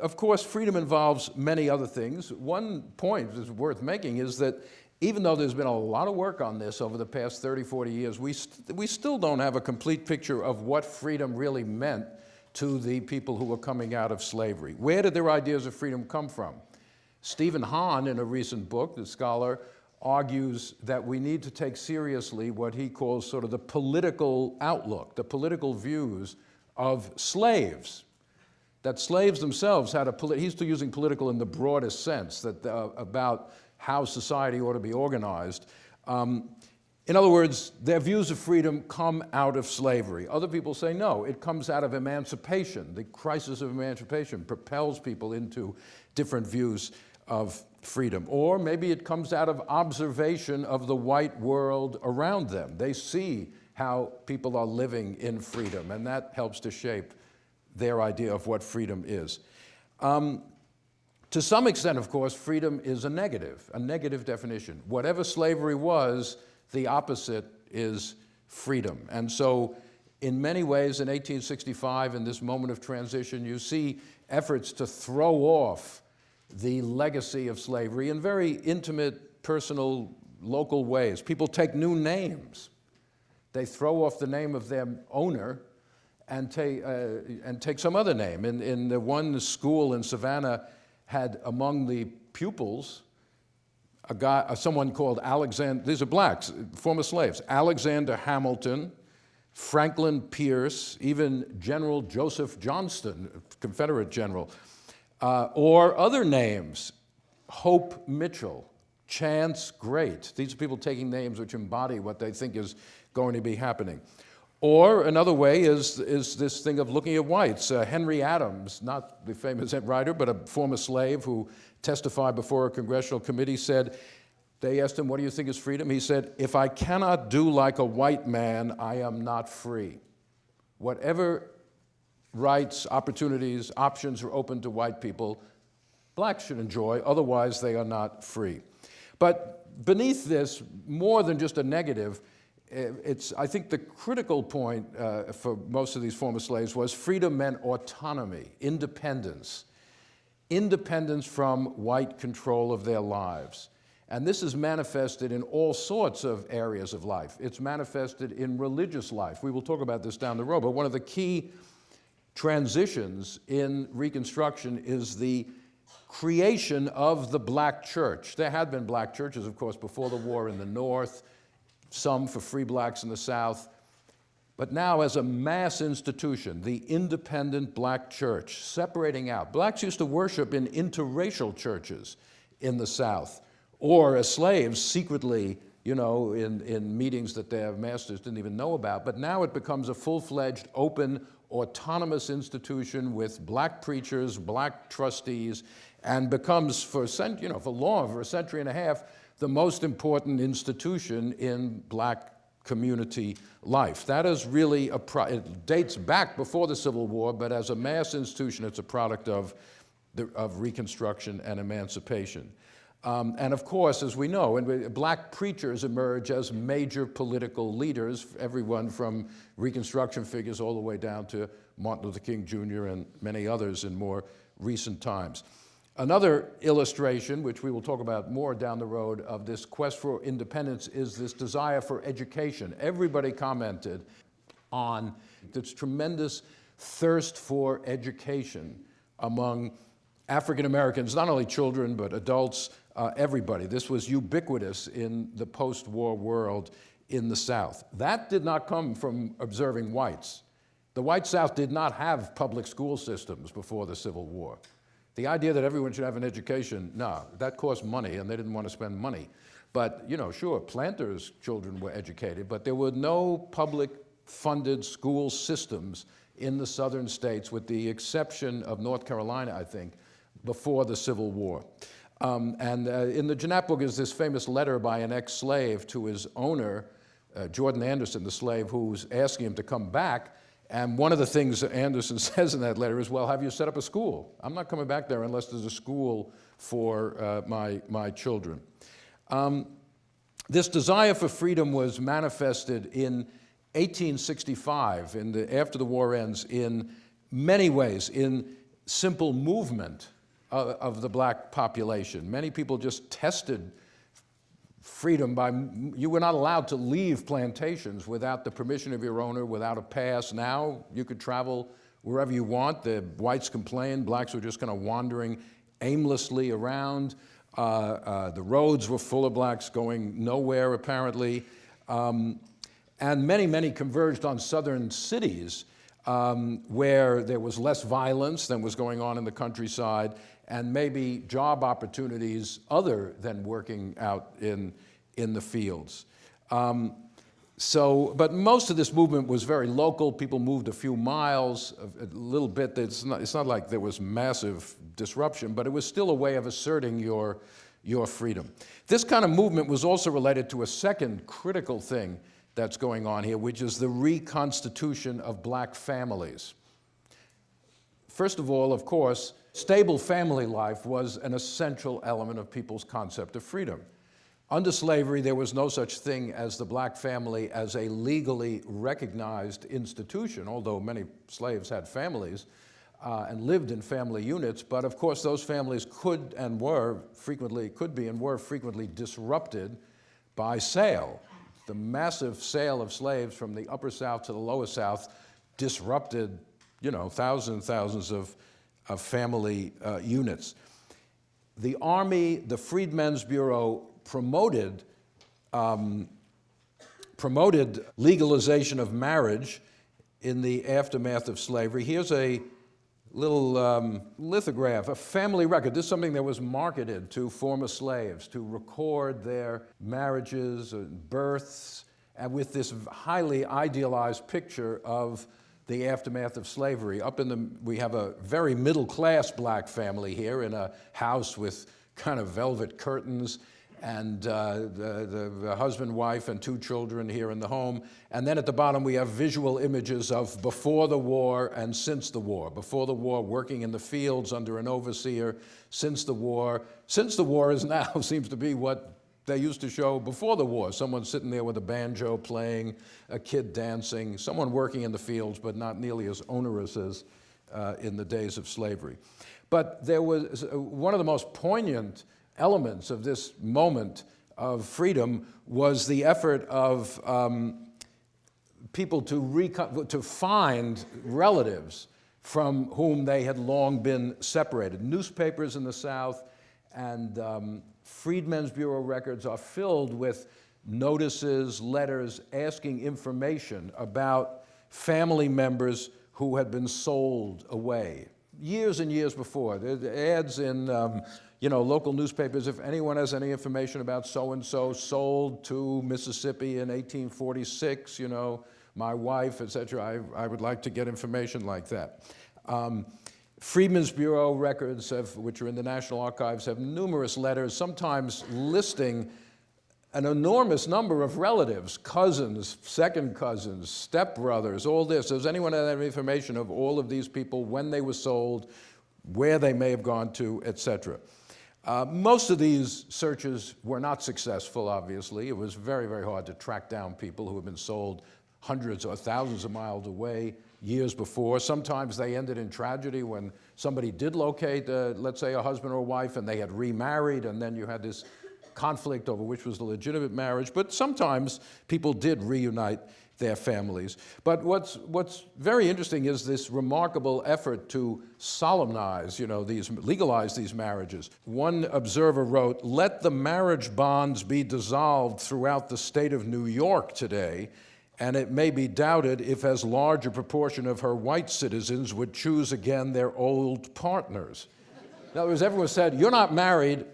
Of course, freedom involves many other things. One point that's worth making is that even though there's been a lot of work on this over the past 30, 40 years, we, st we still don't have a complete picture of what freedom really meant to the people who were coming out of slavery. Where did their ideas of freedom come from? Steven Hahn, in a recent book, the scholar, argues that we need to take seriously what he calls sort of the political outlook, the political views of slaves. That slaves themselves had a, he's still using political in the broadest sense, that uh, about how society ought to be organized. Um, in other words, their views of freedom come out of slavery. Other people say no, it comes out of emancipation. The crisis of emancipation propels people into different views of freedom. Or maybe it comes out of observation of the white world around them. They see how people are living in freedom, and that helps to shape their idea of what freedom is. Um, to some extent, of course, freedom is a negative, a negative definition. Whatever slavery was, the opposite is freedom. And so in many ways, in 1865, in this moment of transition, you see efforts to throw off the legacy of slavery in very intimate, personal, local ways. People take new names. They throw off the name of their owner and take, uh, and take some other name. In, in the one school in Savannah had among the pupils a guy, uh, someone called Alexander, these are blacks, former slaves, Alexander Hamilton, Franklin Pierce, even General Joseph Johnston, Confederate general, uh, or other names, Hope Mitchell, Chance Great. These are people taking names which embody what they think is going to be happening. Or another way is, is this thing of looking at whites. Uh, Henry Adams, not the famous writer, but a former slave who testified before a congressional committee said, they asked him, what do you think is freedom? He said, if I cannot do like a white man, I am not free. Whatever rights, opportunities, options are open to white people, blacks should enjoy, otherwise they are not free. But beneath this, more than just a negative, it's, I think the critical point uh, for most of these former slaves was freedom meant autonomy, independence, independence from white control of their lives. And this is manifested in all sorts of areas of life. It's manifested in religious life. We will talk about this down the road, but one of the key transitions in Reconstruction is the creation of the black church. There had been black churches, of course, before the war in the North, some for free blacks in the South, but now as a mass institution, the independent black church, separating out. Blacks used to worship in interracial churches in the South, or as slaves secretly, you know, in, in meetings that their masters didn't even know about, but now it becomes a full-fledged, open, autonomous institution with black preachers, black trustees, and becomes for, you know, for long, for a century and a half, the most important institution in black community life. That is really a, it dates back before the Civil War, but as a mass institution, it's a product of, the, of Reconstruction and emancipation. Um, and of course, as we know, and black preachers emerge as major political leaders, everyone from Reconstruction figures all the way down to Martin Luther King Jr. and many others in more recent times. Another illustration, which we will talk about more down the road, of this quest for independence is this desire for education. Everybody commented on this tremendous thirst for education among African Americans, not only children, but adults, uh, everybody. This was ubiquitous in the post-war world in the South. That did not come from observing whites. The white South did not have public school systems before the Civil War. The idea that everyone should have an education, no, that cost money and they didn't want to spend money. But, you know, sure, planters' children were educated, but there were no public funded school systems in the southern states with the exception of North Carolina, I think, before the Civil War. Um, and uh, in the Jeannette book is this famous letter by an ex-slave to his owner, uh, Jordan Anderson, the slave, who's asking him to come back. And one of the things that Anderson says in that letter is, well, have you set up a school? I'm not coming back there unless there's a school for uh, my, my children. Um, this desire for freedom was manifested in 1865, in the, after the war ends, in many ways, in simple movement of, of the black population. Many people just tested freedom by, you were not allowed to leave plantations without the permission of your owner, without a pass. Now you could travel wherever you want. The whites complained, blacks were just kind of wandering aimlessly around. Uh, uh, the roads were full of blacks going nowhere, apparently. Um, and many, many converged on southern cities um, where there was less violence than was going on in the countryside and maybe job opportunities other than working out in, in the fields. Um, so, but most of this movement was very local. People moved a few miles, a, little bit. It's not, it's not like there was massive disruption, but it was still a way of asserting your, your freedom. This kind of movement was also related to a second critical thing that's going on here, which is the reconstitution of black families. First of all, of course, stable family life was an essential element of people's concept of freedom. Under slavery, there was no such thing as the black family as a legally recognized institution, although many slaves had families uh, and lived in family units. But of course, those families could and were frequently, could be and were frequently disrupted by sale. The massive sale of slaves from the upper South to the lower South disrupted, you know, thousands and thousands of, of family uh, units. The Army, the Freedmen's Bureau promoted, um, promoted legalization of marriage in the aftermath of slavery. Here's a little um, lithograph, a family record. This is something that was marketed to former slaves to record their marriages and births, and with this highly idealized picture of the aftermath of slavery. Up in the, we have a very middle class black family here in a house with kind of velvet curtains and uh, the, the, husband, wife, and two children here in the home. And then at the bottom, we have visual images of before the war and since the war. Before the war, working in the fields under an overseer. Since the war, since the war is now, seems to be what they used to show before the war. Someone sitting there with a banjo playing, a kid dancing, someone working in the fields, but not nearly as onerous as uh, in the days of slavery. But there was uh, one of the most poignant elements of this moment of freedom was the effort of um, people to, to find relatives from whom they had long been separated. Newspapers in the South and um, Freedmen's Bureau records are filled with notices, letters, asking information about family members who had been sold away. Years and years before, the ads in um, you know, local newspapers, if anyone has any information about so-and-so sold to Mississippi in 1846, you know, my wife, et cetera, I, I would like to get information like that. Um, Freedmen's Bureau records, have, which are in the National Archives, have numerous letters, sometimes listing an enormous number of relatives, cousins, second cousins, stepbrothers, all this. Does anyone have any information of all of these people, when they were sold, where they may have gone to, et cetera? Uh, most of these searches were not successful, obviously. It was very, very hard to track down people who had been sold hundreds or thousands of miles away years before. Sometimes they ended in tragedy when somebody did locate, uh, let's say, a husband or wife and they had remarried, and then you had this conflict over which was the legitimate marriage. But sometimes people did reunite their families. But what's, what's very interesting is this remarkable effort to solemnize, you know, these, legalize these marriages. One observer wrote, let the marriage bonds be dissolved throughout the state of New York today, and it may be doubted if as large a proportion of her white citizens would choose again their old partners. In other words, everyone said, you're not married,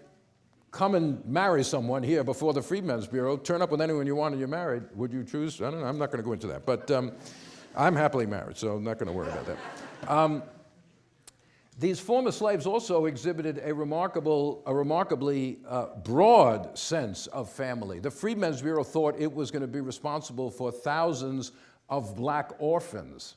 come and marry someone here before the Freedmen's Bureau, turn up with anyone you want and you're married, would you choose? I don't know, I'm not going to go into that. But um, I'm happily married, so I'm not going to worry about that. Um, these former slaves also exhibited a remarkable, a remarkably uh, broad sense of family. The Freedmen's Bureau thought it was going to be responsible for thousands of black orphans,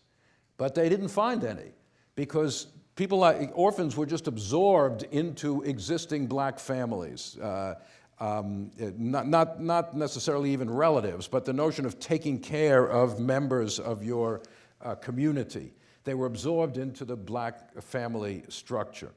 but they didn't find any because people like orphans were just absorbed into existing black families. Uh, um, not, not, not necessarily even relatives, but the notion of taking care of members of your, uh, community. They were absorbed into the black family structure.